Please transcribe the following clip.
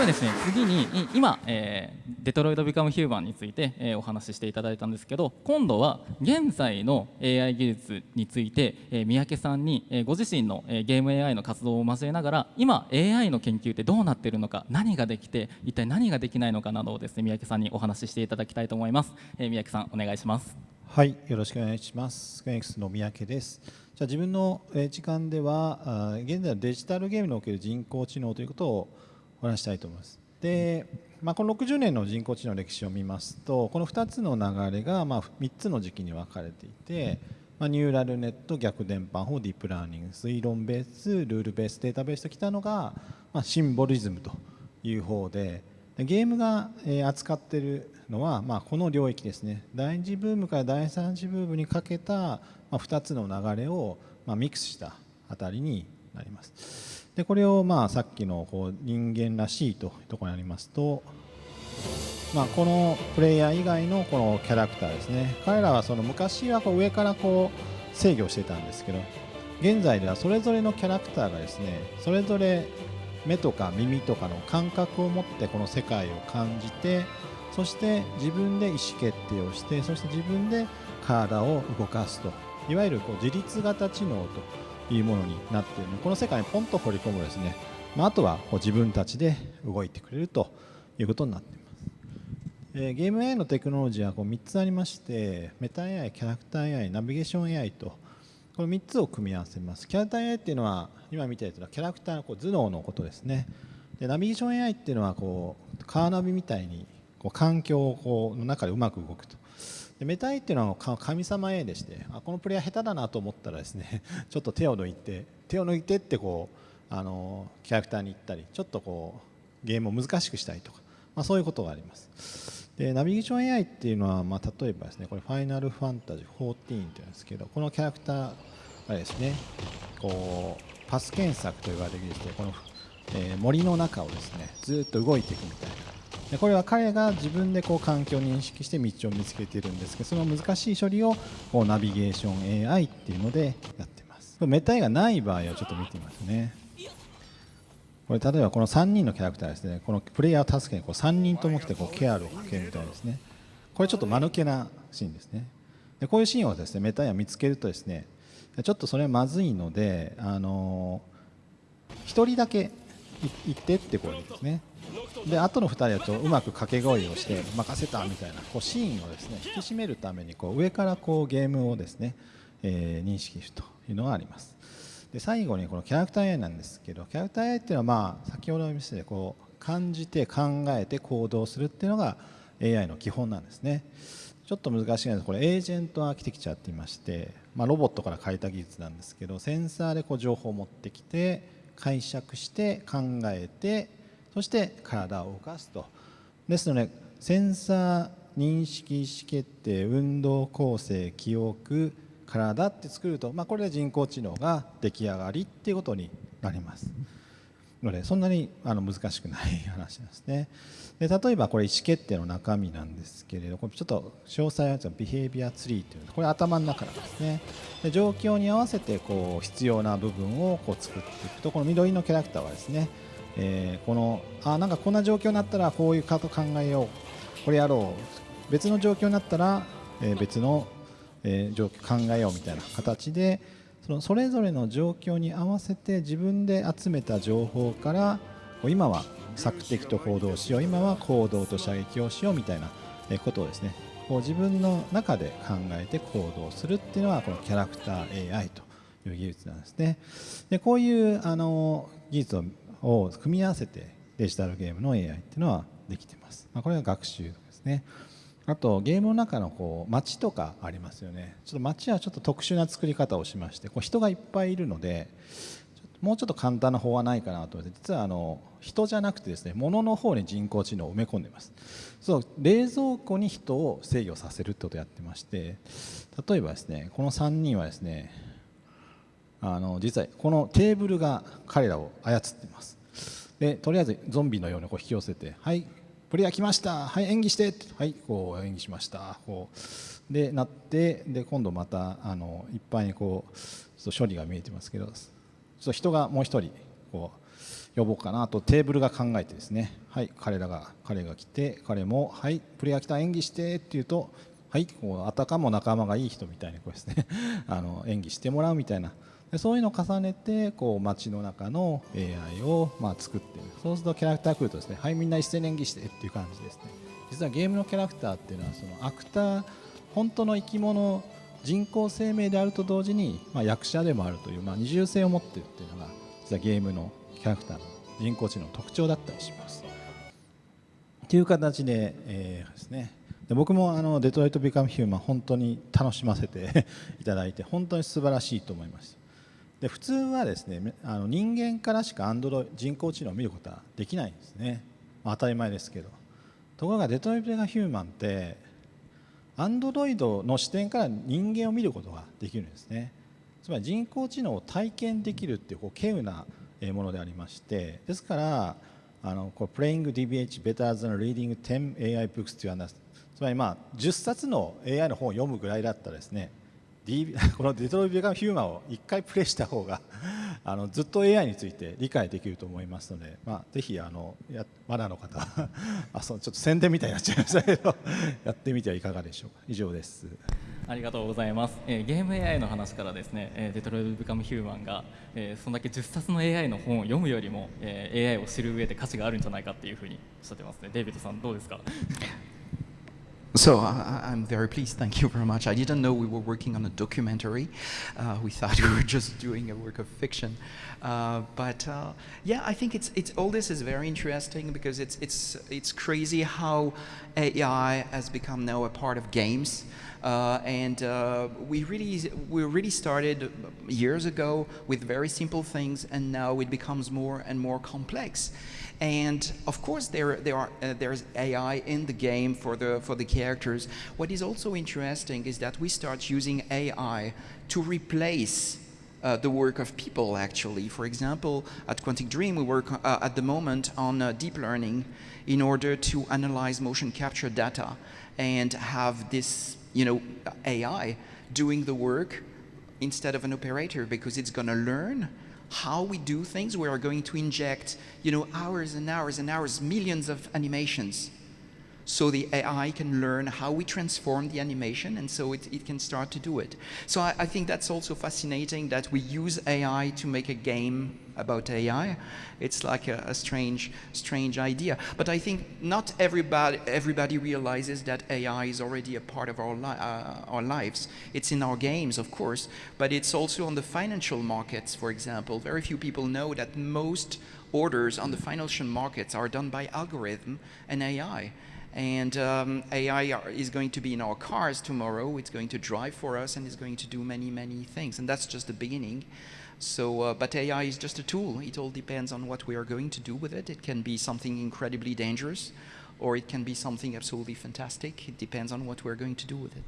はですね次に今、えー、デトロイト・ビカム・ヒューマンについて、えー、お話ししていただいたんですけど今度は現在の AI 技術について、えー、三宅さんに、えー、ご自身の、えー、ゲーム AI の活動を交えながら今 AI の研究ってどうなっているのか何ができて一体何ができないのかなどをですね三宅さんにお話ししていただきたいと思います、えー、三宅さんお願いします。はいよろしくお願いします。スクエンクスの三宅です。じゃあ自分の時間では現在のデジタルゲームにおける人工知能ということをお話したいと思いますで、まあ、この60年の人工知能の歴史を見ますとこの2つの流れがまあ3つの時期に分かれていて、まあ、ニューラルネット逆伝播法ディープラーニング推論ベースルールベースデータベースときたのが、まあ、シンボリズムという方でゲームが扱っているのは、まあ、この領域ですね第2次ブームから第3次ブームにかけた2つの流れをミックスしたあたりになります。でこれをまあさっきのこう人間らしいというところにありますと、まあ、このプレイヤー以外のこのキャラクターですね。彼らはその昔はこう上からこう制御してたんですけど現在ではそれぞれのキャラクターがですねそれぞれ目とか耳とかの感覚を持ってこの世界を感じてそして自分で意思決定をしてそして自分で体を動かすと。いわゆるこう自律型知能というものになっている。のでこの世界にポンと掘り込むですね、まあ、あとは自分たちで動いてくれるということになっています、えー、ゲーム AI のテクノロジーはこう3つありましてメタ AI キャラクター AI ナビゲーション AI とこの3つを組み合わせます。キャラクター AI っていうのは今見たやつはキャラクターのこう頭脳のことですね。でナビゲーション AI っていうのはこうカーナビみたいにこう環境をこうの中でうまく動くと。でメタイっていうのは神様 A でしてあこのプレイヤー下手だなと思ったらですね ちょっと手を抜いて手を抜いてってこうあのキャラクターに行ったりちょっとこうゲームを難しくしたりとか、まあ、そういうことがあります。でナビゲーション AI っていうのは、まあ、例えばですねこれファイナルファンタジー14っていうんですけどこのキャラクターがですねこうパス検索と言われるですねこの、えー、森の中をですねずっと動いていくみたいな。でこれは彼が自分でこう環境を認識して道を見つけているんですけどその難しい処理をこうナビゲーション AI っていうのでやってます。メタイがない場合をちょっと見てみますね。これ例えばこの3人のキャラクターですね。このプレイヤーを助けにこう3人とも来てこうケアをかけるみたいですね。これちょっと間抜けなシーンですね。でこういうシーンをですねメタイが見つけるとですねちょっとそれはまずいのであの1人だけ行ってってこうですね。で後の2人はちょうまく掛け声をして任せたみたいなこうシーンをですね引き締めるためにこう上からこうゲームをですね、えー、認識するというのがあります。で最後にこのキャラクター AI なんですけどキャラクター AI っていうのはまあ先ほどの見せてこう感じて考えて行動するっていうのが AI の基本なんですね。ちょっと難しいんですこれエージェントアーキテクチャって言いまして、まあ、ロボットから変えた技術なんですけどセンサーでこう情報を持ってきて解釈して考えてそして体を動かすと。ですのでセンサー認識意思決定運動構成記憶体って作ると、まあ、これで人工知能が出来上がりっていうことになります。のでそんなにあの難しくない話なんですね。で例えばこれ意思決定の中身なんですけれどこれちょっと詳細はビヘイビアツリーというこれ頭の中なんですね。で状況に合わせてこう必要な部分をこう作っていくとこの緑のキャラクターはですねえー、このあなんかこんな状況になったらこういうかと考えようこれやろう別の状況になったら、え、別の、え、状況考えようみたいな形でそのそれぞれの状況に合わせて自分で集めた情報から今は索敵と行動しよう今は行動と射撃をしようみたいなことをですね。こう自分の中で考えて行動するっていうのはこのキャラクター AI という技術なんですね。でこういうあの技術をを組み合わせてデジタルゲームの AI っていうのはできてます、まあ、これが学習ですね。あとゲームの中のこう街とかありますよね。ちょっと街はちょっと特殊な作り方をしましてこう人がいっぱいいるのでもうちょっと簡単な方はないかなと思って実はあの人じゃなくてですね物の方に人工知能を埋め込んでます。そう冷蔵庫に人を制御させるってことをやってまして例えばですねこの3人はですねあの実はこのテーブルが彼らを操っています。でとりあえずゾンビのようにこう引き寄せて「はいプレイヤー来ました。はい演技して」はいこう演技しました。こう。でなってで今度またあのいっぱいにこうちょっと処理が見えてますけどちょっと人がもう一人こう呼ぼうかなとテーブルが考えてですね。はい彼らが彼が来て彼もはいプレイヤー来た演技してって言うとはいこうあたかも仲間がいい人みたいにこうですね。あの演技してもらうみたいな。そういうのを重ねてこう街の中の AI をまあ作っている。そうするとキャラクター来るとですねはいみんな一斉に演技してっていう感じですね。実はゲームのキャラクターっていうのはそのアクター本当の生き物人工生命であると同時に、まあ、役者でもあるという、まあ、二重性を持っているっていうのが実はゲームのキャラクターの人工知能の特徴だったりします。という形で,、えー、ですね。で僕もあのデトロイト・ビカム・ヒューマン本当に楽しませて いただいて本当に素晴らしいと思いました。で普通はですねあの人間からしかアンドロ人工知能を見ることはできないんですね、まあ、当たり前ですけど。ところがデトロイト・ビカム・ヒューマンってアンドロイドの視点から人間を見ることができるんですね。つまり人工知能を体験できるっていうこう稀有なものでありましてですからあのこう Playing DBH better than reading 10 AI books という話つまりまあ10冊の AI の本を読むぐらいだったらですね このデトロイト・ビカム・ヒューマンを1回プレイした方が あのずっと AI について理解できると思いますので、まあ、ぜひあのやまだの方 あそのちょっと宣伝みたいになっちゃいましたけどやってみてはいかがでしょうか。以上です。ありがとうございます、えー、ゲーム AI の話からですね、えー、デトロイト・ビカム・ヒューマンが、えー、そんだけ10冊の AI の本を読むよりも、えー、AI を知る上で価値があるんじゃないかっていうふうにおっしゃってますね。デイビッドさんどうですか？So uh, I'm very pleased. Thank you very much. I didn't know we were working on a documentary. Uh, we thought we were just doing a work of fiction. Uh, but uh, yeah, I think it's it's all this is very interesting because it's it's it's crazy how AI has become now a part of games. Uh, and uh, we really we really started years ago with very simple things, and now it becomes more and more complex. And of course, there, there are, uh, there's AI in the game for the, for the characters. What is also interesting is that we start using AI to replace uh, the work of people, actually. For example, at Quantic Dream, we work uh, at the moment on uh, deep learning in order to analyze motion capture data and have this, you know, AI doing the work instead of an operator because it's going to learn how we do things. We are going to inject, you know, hours and hours and hours, millions of animations. So the AI can learn how we transform the animation and so it, it can start to do it. So I, I think that's also fascinating that we use AI to make a game about AI. It's like a, a, strange, strange idea. But I think not everybody, everybody realizes that AI is already a part of our, li uh, our lives. It's in our games, of course, but it's also on the financial markets, for example. Very few people know that most orders on the financial markets are done by algorithm and AI. And um, AI is going to be in our cars tomorrow. It's going to drive for us and it's going to do many, many things. And that's just the beginning. So, uh, but AI is just a tool. It all depends on what we are going to do with it. It can be something incredibly dangerous, or it can be something absolutely fantastic. It depends on what we're going to do with it.